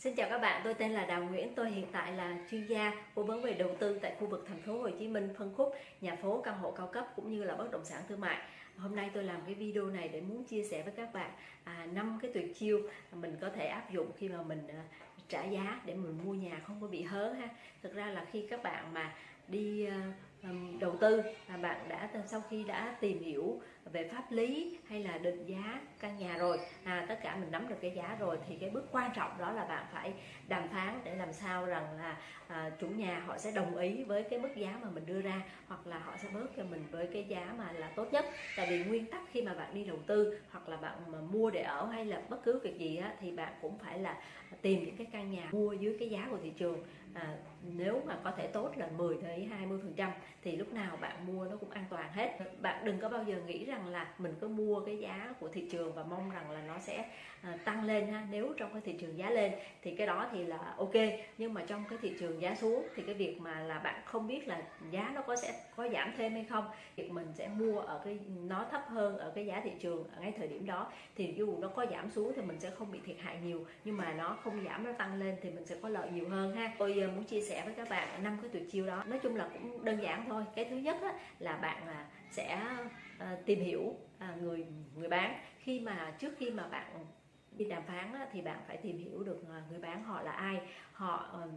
Xin chào các bạn, tôi tên là Đào Nguyễn, tôi hiện tại là chuyên gia cố vấn về đầu tư tại khu vực thành phố Hồ Chí Minh phân khúc nhà phố căn hộ cao cấp cũng như là bất động sản thương mại. Hôm nay tôi làm cái video này để muốn chia sẻ với các bạn à, 5 cái tuyệt chiêu mình có thể áp dụng khi mà mình à, trả giá để mình mua nhà không có bị hớ ha. Thực ra là khi các bạn mà đi à, đầu tư là bạn đã sau khi đã tìm hiểu về pháp lý hay là định giá căn nhà rồi à, tất cả mình nắm được cái giá rồi thì cái bước quan trọng đó là bạn phải đàm phán để làm sao rằng là à, chủ nhà họ sẽ đồng ý với cái mức giá mà mình đưa ra hoặc là họ sẽ bớt cho mình với cái giá mà là tốt nhất. Tại vì nguyên tắc khi mà bạn đi đầu tư hoặc là bạn mà mua để ở hay là bất cứ việc gì á, thì bạn cũng phải là tìm những cái căn nhà mua dưới cái giá của thị trường à, nếu mà có thể tốt là 10 tới 20 phần trăm thì lúc nào bạn mua nó cũng an toàn hết. Bạn đừng có bao giờ nghĩ rằng là mình cứ mua cái giá của thị trường và mong rằng là nó sẽ à, tăng lên ha. Nếu trong cái thị trường giá lên thì cái đó thì là ok. Nhưng mà trong cái thị trường giá xuống thì cái việc mà là bạn không biết là giá nó có sẽ có giảm thêm hay không việc mình sẽ mua ở cái nó thấp hơn ở cái giá thị trường ở ngay thời điểm đó thì dù nó có giảm xuống thì mình sẽ không bị thiệt hại nhiều. Nhưng mà nó không giảm nó tăng lên thì mình sẽ có lợi nhiều hơn ha. Tôi muốn chia sẻ với các bạn năm cái tuyệt chiêu đó. Nói chung là cũng đơn giản thôi. Cái thứ nhất là bạn à, sẽ ờ, tìm hiểu à, người người bán. Khi mà trước khi mà bạn đi đàm phán thì bạn phải tìm hiểu được à, người bán họ là ai họ ờ,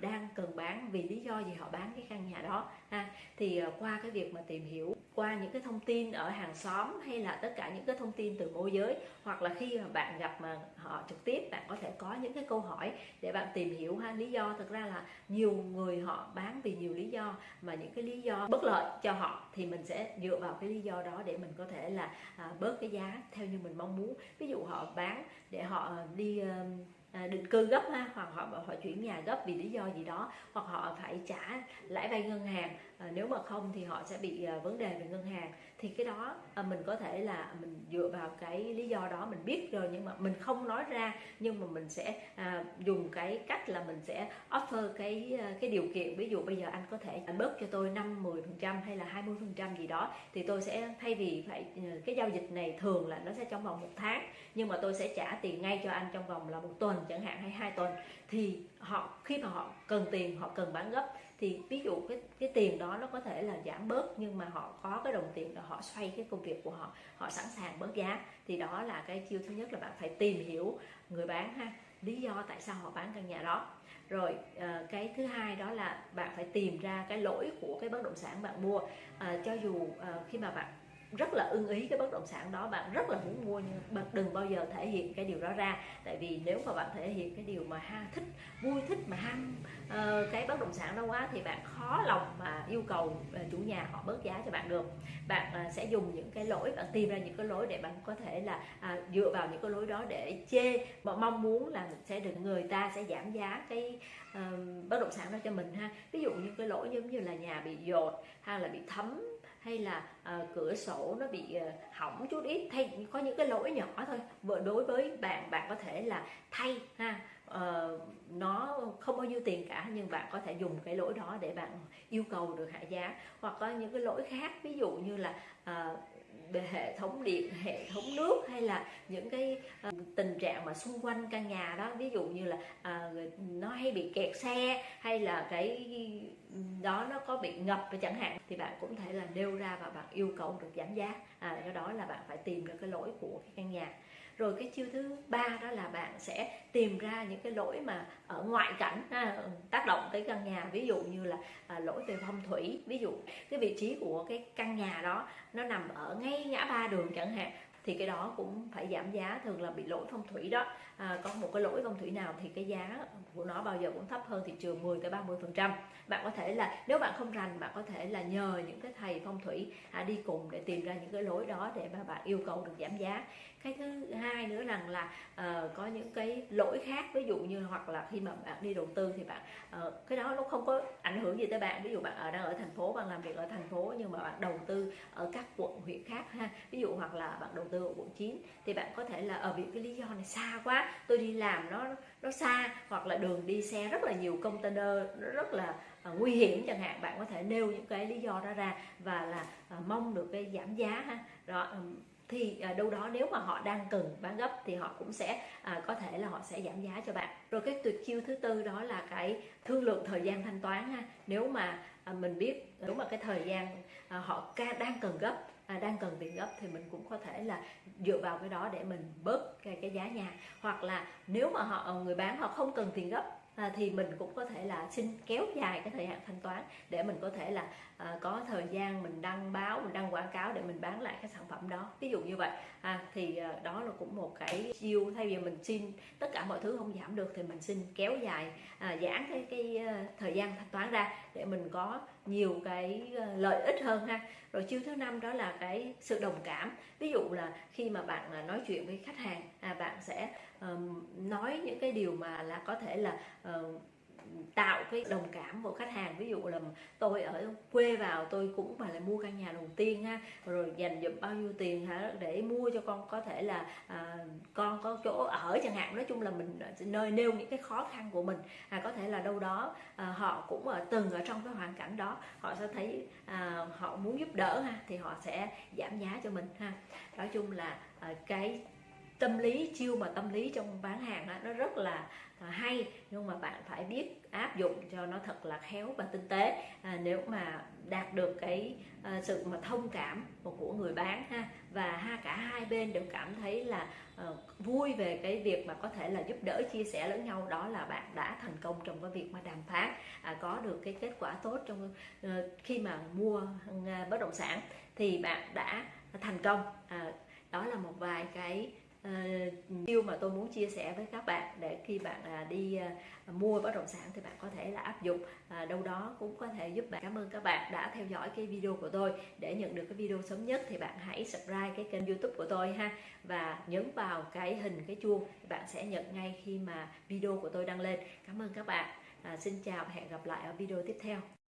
đang cần bán vì lý do gì họ bán cái căn nhà đó, ha? Thì ờ, qua cái việc mà tìm hiểu, qua những cái thông tin ở hàng xóm hay là tất cả những cái thông tin từ môi giới, hoặc là khi mà bạn gặp mà họ trực tiếp, bạn có thể có những cái câu hỏi để bạn tìm hiểu, ha? Lý do thực ra là nhiều người họ bán vì nhiều lý do, mà những cái lý do bất lợi cho họ thì mình sẽ dựa vào cái lý do đó để mình có thể là à, bớt cái giá theo như mình mong muốn. Ví dụ họ bán để họ ờ, đi À, định cư gấp ha, hoặc họ họ chuyển nhà gấp vì lý do gì đó, hoặc họ phải trả lãi vay ngân hàng à, nếu mà không thì họ sẽ bị à, vấn đề về ngân hàng. Thì cái đó à, mình có thể là mình dựa vào cái lý do đó mình biết rồi nhưng mà mình không nói ra nhưng mà mình sẽ à, dùng cái cách là mình sẽ offer cái cái điều kiện. Ví dụ bây giờ anh có thể bớt cho tôi 5 10 phần trăm hay là 20 phần trăm gì đó thì tôi sẽ thay vì phải cái giao dịch này thường là nó sẽ trong vòng một tháng nhưng mà tôi sẽ trả tiền ngay cho anh trong vòng là một tuần chẳng hạn hay hai tuần thì họ khi mà họ cần tiền họ cần bán gấp thì ví dụ cái cái tiền đó nó có thể là giảm bớt nhưng mà họ có cái đồng tiền là họ xoay cái công việc của họ họ sẵn sàng bớt giá. Thì đó là cái chiêu thứ nhất là bạn phải tìm hiểu người bán ha lý do tại sao họ bán căn nhà đó. Rồi ờ, cái thứ hai đó là bạn phải tìm ra cái lỗi của cái bất động sản bạn mua. À, cho dù à, khi mà bạn rất là ưng ý cái bất động sản đó. Bạn rất là muốn mua nhưng bạn đừng bao giờ thể hiện cái điều đó ra. Tại vì nếu mà bạn thể hiện cái điều mà ha thích vui thích mà ham uh, cái bất động sản đó quá thì bạn khó lòng mà yêu cầu uh, chủ nhà họ bớt giá cho bạn được. Bạn uh, sẽ dùng những cái lỗi bạn tìm ra những cái lỗi để bạn có thể là uh, dựa vào những cái lỗi đó để chê. Mà mong muốn là sẽ được người ta sẽ giảm giá cái uh, bất động sản đó cho mình ha. Ví dụ như cái lỗi giống như là nhà bị dột hay là bị thấm hay là uh, cửa sổ nó bị uh, hỏng chút ít thay có những cái lỗi nhỏ thôi. Vợ đối với bạn bạn có thể là thay ha. Uh, nó không bao nhiêu tiền cả nhưng bạn có thể dùng cái lỗi đó để bạn yêu cầu được hạ giá. Hoặc có những cái lỗi khác ví dụ như là uh, hệ thống điện hệ thống nước hay là những cái uh, tình trạng mà xung quanh căn nhà đó ví dụ như là uh, nó hay bị kẹt xe hay là cái đó nó có bị ngập chẳng hạn thì bạn cũng thể là nêu ra và bạn yêu cầu được giảm giá. À, do đó là bạn phải tìm được cái lỗi của cái căn nhà rồi cái chiêu thứ ba đó là bạn sẽ tìm ra những cái lỗi mà ở ngoại cảnh ha, tác động tới căn nhà. Ví dụ như là à, lỗi về phong thủy. Ví dụ cái vị trí của cái căn nhà đó nó nằm ở ngay ngã ba đường chẳng hạn thì cái đó cũng phải giảm giá thường là bị lỗi phong thủy đó. À, có một cái lỗi phong thủy nào thì cái giá của nó bao giờ cũng thấp hơn thị trường 10 tới 30 phần trăm. Bạn có thể là nếu bạn không rành bạn có thể là nhờ những cái thầy phong thủy à, đi cùng để tìm ra những cái lỗi đó để mà bạn yêu cầu được giảm giá cái thứ hai nữa rằng là uh, có những cái lỗi khác ví dụ như hoặc là khi mà bạn đi đầu tư thì bạn uh, cái đó nó không có ảnh hưởng gì tới bạn. Ví dụ bạn ở đang ở thành phố bạn làm việc ở thành phố nhưng mà bạn đầu tư ở các quận huyện khác ha. Ví dụ hoặc là bạn đầu tư ở quận 9 thì bạn có thể là ờ, ở vì cái lý do này xa quá tôi đi làm nó nó xa. Hoặc là đường đi xe rất là nhiều container nó rất là À, nguy hiểm chẳng hạn bạn có thể nêu những cái lý do đó ra và là à, mong được cái giảm giá ha. Rồi thì à, đâu đó nếu mà họ đang cần bán gấp thì họ cũng sẽ à, có thể là họ sẽ giảm giá cho bạn. Rồi cái tuyệt chiêu thứ tư đó là cái thương lượng thời gian thanh toán ha. Nếu mà à, mình biết nếu mà cái thời gian à, họ ca đang cần gấp à, đang cần tiền gấp thì mình cũng có thể là dựa vào cái đó để mình bớt cái, cái giá nhà. Hoặc là nếu mà họ ờ, người bán họ không cần tiền gấp à, thì mình cũng có thể là xin kéo dài cái thời hạn thanh toán để mình có thể là à, có thời gian mình đăng báo mình đăng quảng cáo để mình bán lại cái sản phẩm đó. Ví dụ như vậy. À, thì à, đó là cũng một cái chiêu. Thay vì mình xin tất cả mọi thứ không giảm được thì mình xin kéo dài à, giãn cái cái uh, thời gian thanh toán ra để mình có nhiều cái uh, lợi ích hơn ha. Rồi chiêu thứ năm đó là cái sự đồng cảm. Ví dụ là khi mà bạn uh, nói chuyện với khách hàng à, bạn sẽ nói những cái điều mà là có thể là ờ, tạo cái đồng cảm của khách hàng. Ví dụ là tôi ở quê vào tôi cũng mà là mua căn nhà đầu tiên ha rồi dành dụm bao nhiêu tiền hả để mua cho con có thể là à, con có chỗ ở chẳng hạn. Nói chung là mình nơi nêu những cái khó khăn của mình à, có thể là đâu đó à, họ cũng ở từng ở trong cái hoàn cảnh đó họ sẽ thấy à, họ muốn giúp đỡ ha thì họ sẽ giảm giá cho mình ha. Nói chung là à, cái tâm lý chiêu mà tâm lý trong bán hàng đó, nó rất là à, hay. Nhưng mà bạn phải biết áp dụng cho nó thật là khéo và tinh tế. À, nếu mà đạt được cái à, sự mà thông cảm của người bán ha và ha cả hai bên đều cảm thấy là à, vui về cái việc mà có thể là giúp đỡ chia sẻ lẫn nhau đó là bạn đã thành công trong cái việc mà đàm phán à, có được cái kết quả tốt trong à, khi mà mua à, bất động sản thì bạn đã thành công. À, đó là một vài cái Ờ, điều mà tôi muốn chia sẻ với các bạn để khi bạn à, đi à, mua bất động sản thì bạn có thể là áp dụng à, đâu đó cũng có thể giúp bạn. Cảm ơn các bạn đã theo dõi cái video của tôi. Để nhận được cái video sớm nhất thì bạn hãy subscribe cái kênh youtube của tôi ha. Và nhấn vào cái hình cái chuông bạn sẽ nhận ngay khi mà video của tôi đăng lên. Cảm ơn các bạn. À, xin chào và hẹn gặp lại ở video tiếp theo.